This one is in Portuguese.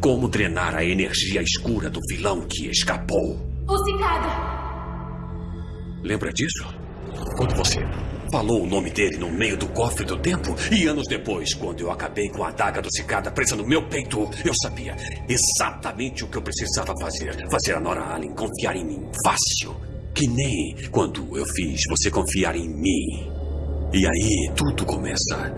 como drenar a energia escura do vilão que escapou. O Cicada. Lembra disso? Quando você falou o nome dele no meio do cofre do tempo e anos depois, quando eu acabei com a adaga do cicada presa no meu peito, eu sabia exatamente o que eu precisava fazer. Fazer a Nora Allen confiar em mim. Fácil. Que nem quando eu fiz você confiar em mim. E aí tudo começa